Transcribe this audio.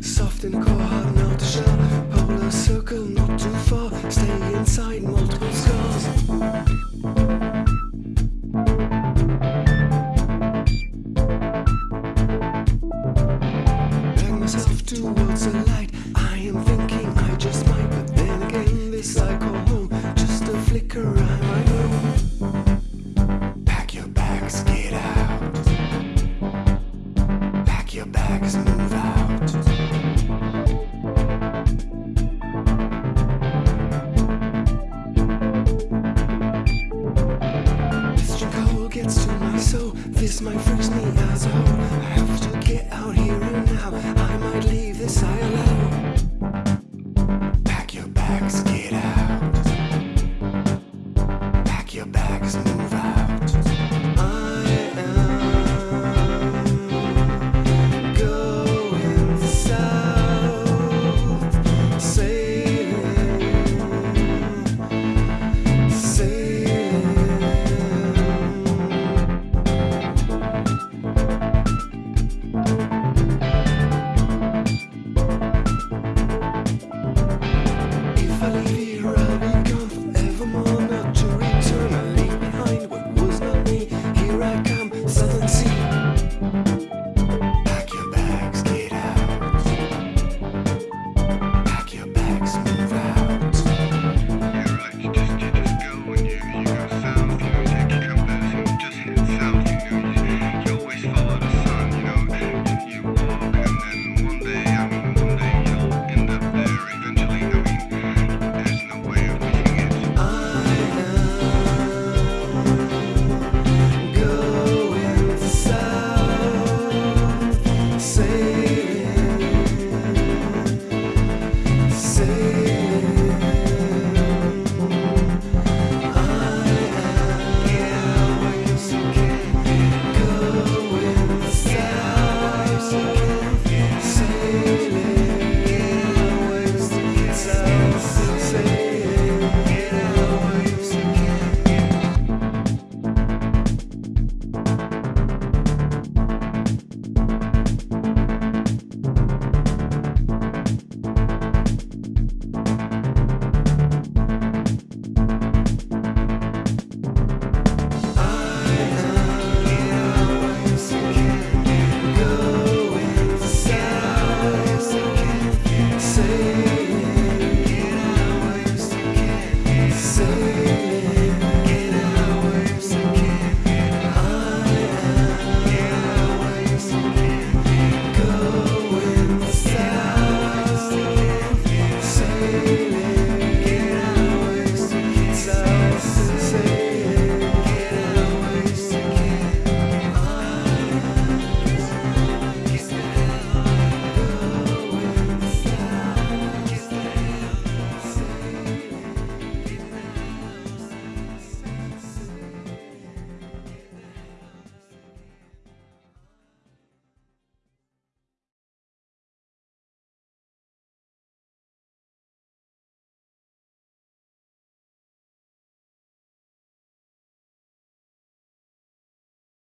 Soft and cold, core, hard and out shell. Polar circle, not too far. Stay inside, multiple scars. Drag myself towards the light. I am thinking I just might, but then again, this I call home. Just a flicker, I might know. Pack your bags, get out. Pack your bags, move out.